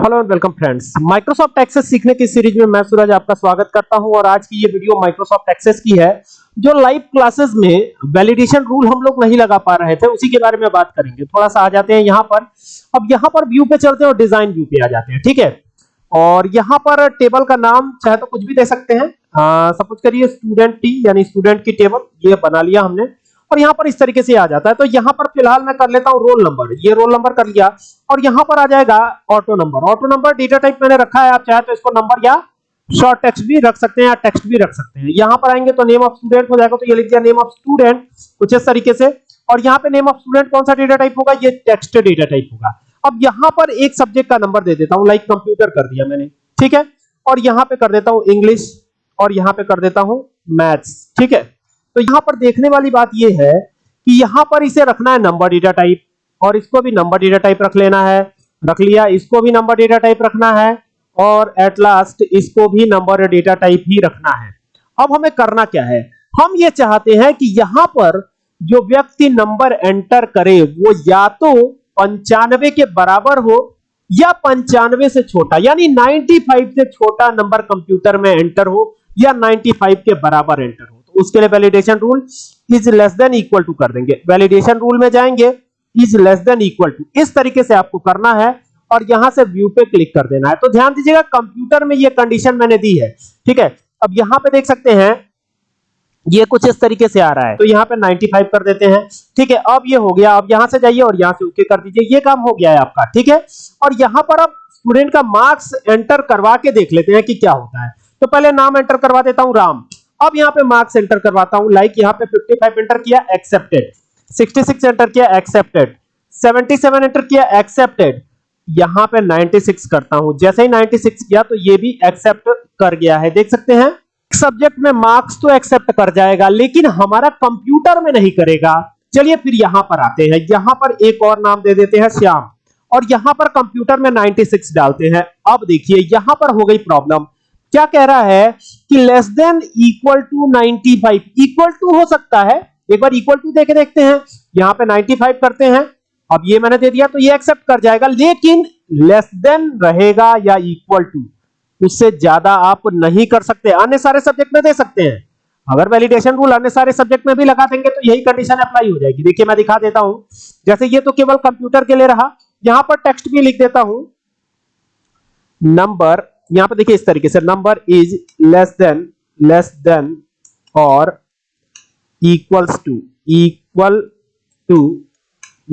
Hello and welcome friends. Microsoft Access सीखने की series में मैं सूरज आपका स्वागत करता हूँ और आज की ये वीडियो माइक्रोसॉफ्ट एक्सेस की है, जो लाइव क्लासेस में वैलिडेशन रूल हम लोग नहीं लगा पा रहे थे, उसी के बारे में बात करेंगे। थोड़ा सा आ जाते हैं यहाँ पर। अब यहाँ पर व्यू पे चलते हैं और डिज़ाइन व्यू पे आ जाते हैं, ठीक है? और यहाँ पर टेबल का नाम चाहे तो कुछ भी दे सकते हैं। सपोज़ करिए स्टूडेंट टी यानी स्टूडेंट की टेबल ये बना लिया हमने। और यहाँ पर इस तरीके से आ जाता है। तो यहाँ पर फ़िलहाल मैं कर लेता हूँ रोल नंबर। ये रोल नंबर कर लिया और यहाँ पर आ जाएगा auto number. Auto number data type मैंने रखा है, आप चाहे तो इसको नंबर या शॉर्ट टेक्स्ट भी रख सकते हैं या टेक्स्ट भी रख सकते हैं। यहाँ पर आएँगे तो नेम ऑफ़ स्टूडेंट हो जाएगा तो ये लिख दिया नेम ऑफ़ स्टूडेंट, कुछ इस तरीके से। और यहाँ पे नेम ऑफ़ स्टूडेंट कौन सा डेटा टाइप होगा? ये टेक्स्ट डेटा टाइप होगा। अब यहाँ पर एक सब्जेक्ट का नंबर दे देता हूँ, लाइक कंप्यूटर कर दिया मैंने, ठीक है? और यहाँ पे कर देता हूँ इंग्लिश और यहाँ पे कर देता हूँ मैथ्स, ठीक है? तो यहाँ पर देखने वाली बात यह है कि यहाँ पर इसे रखना है नंबर डेटा टाइप और इसको भी नंबर डेटा टाइप रख लेना है। रख लिया, इसको भी नंबर डेटा टाइप रखना है, और एट लास्ट इसको भी नंबर डेटा टाइप ही रखना है। अब हमें करना क्या है? हम ये चाहते हैं कि यहाँ पर जो व्यक्ति नंबर एंटर करे, वो या तो पंचानवे के बराबर हो, या पंचानवे से छोटा, यानी 95 से छोटा नंबर कंप्यूटर में एंटर हो, या 95 के बराबर एंटर हो। तो उसके लिए validation rule is less than equal to कर देंगे। वैलिडेशन रूल में जाएँगे is less than equal to इस तरीके से आपको करना है और यहाँ से व्यू पे क्लिक कर देना है। तो ध्यान दीजिएगा कंप्यूटर में ये कंडीशन मैंने दी है, ठीक है? अब यहाँ पे देख सकते हैं, ये कुछ इस तरीके से आ रहा है। तो यहाँ पे 95 कर देते हैं, ठीक है? अब ये हो गया, अब यहाँ से जाइए और यहाँ से ओके कर दीजिए। ये काम हो गया है आपका, ठीक है? और यहाँ पर अब स्टूडेंट का मार्क्स एंटर करवा के देख लेते हैं कि क्या होता है। तो पहले नाम एंटर करवा देता हूँ, राम। अब यहाँ पे मार्क्स एंटर करवाता हूँ। लाइक यहाँ पे 55 एंटर किया एक्सेप्टेड 66 एंटर किया एक्सेप्टेड 77 एंटर किया एक्सेप्टेड यहाँ पे 96 करता हूँ। जैसे ही 96 किया तो ये भी एक्सेप्ट कर गया है। देख सकते हैं? सब्जेक्ट में मार्क्स तो एक्सेप्ट कर जाएगा, लेकिन हमारा कंप्यूटर में नहीं करेगा। चलिए फिर यहाँ पर आते हैं। यहाँ पर एक और नाम दे देते हैं, श्याम। और यहाँ पर कंप्यूटर में 96 डालते हैं। अब देखिए, यहाँ पर हो गई प्रॉब्लम क्या कह रहा है कि less than equal to 95 equal to हो सकता है। एक बार इक्वल टू देखे देखते हैं। यहाँ पे 95 करते हैं। अब ये मैंने दे दिया तो ये एक्सेप्ट कर जाएगा, लेकिन लेस देन रहेगा या इक्वल टू उससे ज़्यादा आप नहीं कर सकते। अन्य सारे सब्जेक्ट में दे सकते हैं। अगर वैलिडेशन रूल अन्य सारे सब्जेक्ट में भी लगा देंगे तो यही कंडीशन अप्लाई हो जाएगी। देखिए मैं दिखा देता हूँ। जैसे ये तो केवल कंप्यूटर के लिए रहा। यहाँ पर टेक्स्ट भी लिख देता हूँ। नंबर यहाँ पर देखिए इस तरीके से number is less than less than और इक्वल्स टू इक्वल टू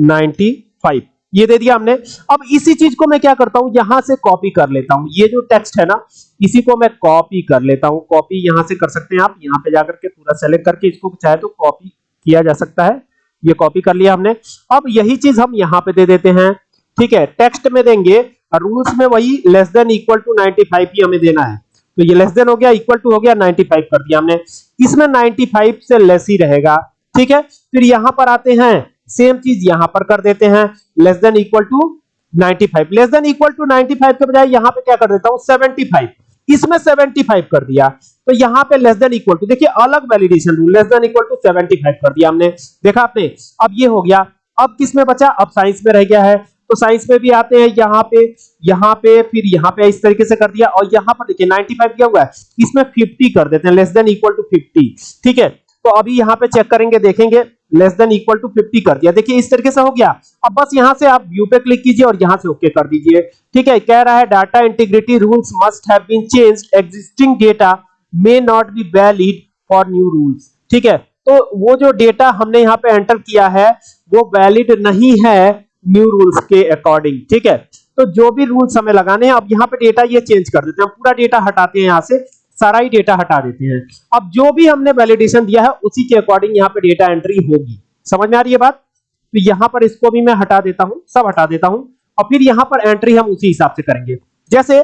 95 ये दे दिया हमने। अब इसी चीज़ को मैं क्या करता हूँ? यहाँ से कॉपी कर लेता हूँ। ये जो टेक्स्ट है ना, इसी को मैं कॉपी कर लेता हूँ। कॉपी यहाँ से कर सकते हैं आप। यहाँ पे जाकर के पूरा सेलेक्ट करके इसको चाहे तो कॉपी किया जा सकता है। ये कॉपी कर लिया हमने। अब यही चीज़ हम यहाँ पे दे देते हैं। ठीक है टेक्स्ट में देंगे। रूल्स में वही लेस देन इक्वल टू 95 ही हमें देना है। तो ये लेस देन हो गया इक्वल टू हो गया 95 कर दिया हमने। इसमें 95 से लेस ही रहेगा, ठीक है? फिर यहाँ पर आते हैं सेम चीज़ यहाँ पर कर देते हैं less than equal to 95 less than equal to 95 के बजाय यहाँ पे क्या कर देता हूँ? 75 इसमें 75 कर दिया। तो यहाँ पे लेस देन इक्वल टू देखिए अलग validation rule less than equal to 75 कर दिया हमने। देखा आपने? अब ये हो गया। अब किसमें बचा? अब साइंस में रह गया है। तो साइंस में भी आते हैं, यहाँ पे यहाँ पे, फिर यहाँ पे इस तरीके से कर दिया और यहाँ पर देखिए 95 क्या हुआ है। इसमें 50 कर देते हैं लेस देन इक्वल टू 50 ठीक है? तो अभी यहाँ पे चेक करेंगे, देखेंगे लेस देन इक्वल टू 50 कर दिया। देखिए इस तरीके से हो गया। अब बस यहाँ से आप व्यू पे क्लिक कीजिए और यहाँ से ओके कर दीजिए, ठीक है? कह रहा है data integrity rules must have been changed existing data may not be valid for new rules ठीक है? तो वो जो डेटा हमने यहाँ पे एंटर किया है, वो वैलिड नहीं है न्यू रूल्स के अकॉर्डिंग ठीक है? तो जो भी रूल्स हमें लगाने हैं, अब यहाँ पे डेटा ये चेंज कर देते हैं। पूरा डेटा हटाते हैं यहाँ से, सारा ही डेटा हटा देते हैं। अब जो भी हमने वैलिडेशन दिया है, उसी के अकॉर्डिंग यहाँ पे डेटा एंट्री होगी। समझ में आ रही है बात? तो यहाँ पर इसको भी मैं हटा देता हूँ, सब हटा देता हूँ, और फिर यहाँ पर एंट्री हम उसी हिसाब से करेंगे। जैसे,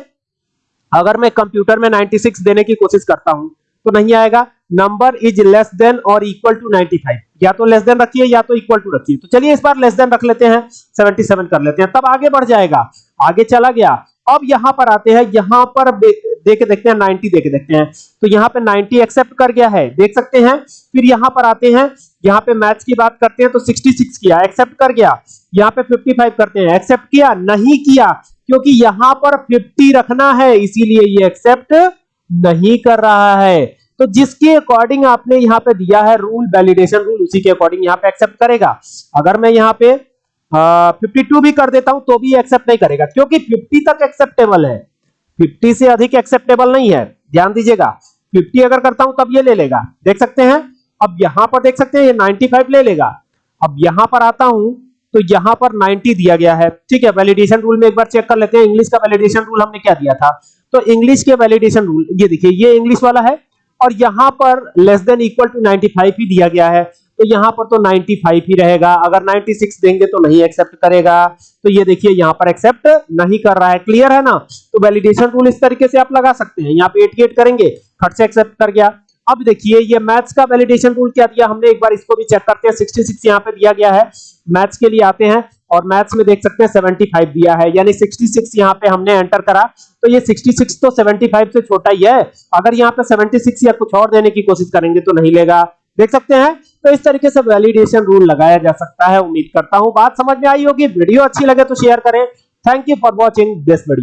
अगर मैं कंप्यूटर में 96 देने की कोशिश करता हूँ तो नहीं आएगा। नंबर इज़ लेस देन और इक्वल टू 95 या तो लेस देन रखिए या तो इक्वल टू रखिए। तो चलिए इस बार लेस देन रख लेते हैं 77 कर लेते हैं। तब आगे बढ़ जाएगा। आगे चला गया। अब यहाँ पर आते हैं, यहाँ पर देखे देखते हैं 90 देखे देखते हैं। तो यहाँ पे 90 एक्सेप्ट कर गया है। देख सकते हैं। फिर यहाँ पर आते हैं। यहाँ पे मैथ्स की बात करते हैं तो 66 किया एक्सेप्ट कर गया। यहाँ पे 55 करते हैं। एक्सेप्ट किया, नहीं किया, क्योंकि यहाँ पर 50 रखना है, इसीलिए ये एक्सेप्ट नहीं कर रहा है। तो जिसके अकॉर्डिंग आपने यहाँ पे दिया है रूल वैलिडेशन रूल उसी के अकॉर्डिंग यहाँ पे एक्सेप्ट करेगा। अगर मैं यहाँ पे फिफ्टी टू भी कर देता हूँ तो भी एक्सेप्ट नहीं करेगा, क्योंकि 50 तक एक्सेप्टेबल है। 50 से अधिक एक्सेप्टेबल नहीं है, ध्यान दीजिएगा। 50 अगर करता हूँ, तब ये ले लेगा। देख सकते हैं? अब यहाँ पर देख सकते हैं, ये 95 ले लेगा। अब यहाँ पर आता हूँ तो यहाँ पर 90 दिया गया है। ठीक है वैलिडेशन रूल में एक बार चेक कर लेते हैं इंग्लिश का वैलिडेशन रूल हमने क्या दिया था? तो इंग्लिश के वैलिडेशन रूल ये देखिए, ये इंग्लिश वाला है और यहाँ पर लेस देन इक्वल टू 95 ही दिया गया है। तो यहाँ पर तो 95 ही रहेगा। अगर 96 देंगे तो नहीं एक्सेप्ट करेगा। तो ये देखिए, यहाँ पर एक्सेप्ट नहीं कर रहा है। क्लियर है ना? तो वैलिडेशन रूल इस तरीके से आप लगा सकते हैं। यहाँ पे 88 करेंगे, खट से एक्सेप्ट कर गया। अब देखिए, ये मैथ्स का वैलिडेशन रूल क्या दिया? हमने एक बार इसको भी चेक करते हैं। 66 यहाँ पे दिया गया है। मैथ्स के लिए आते हैं। और मैथ्स में देख सकते हैं 75 दिया है, यानी 66 यहाँ पे हमने एंटर करा। तो ये 66 तो 75 से छोटा ही है। अगर यहाँ पे 76 या कुछ और देने की कोशिश करेंगे तो नहीं लेगा। देख सकते हैं तो इस तरीके से वैलिडेशन रूल लगाया जा सकता है। उम्मीद करता हूँ बात समझ में आई होगी। वीडियो अच्छी लगे तो शेयर करें। Thank you for watching this video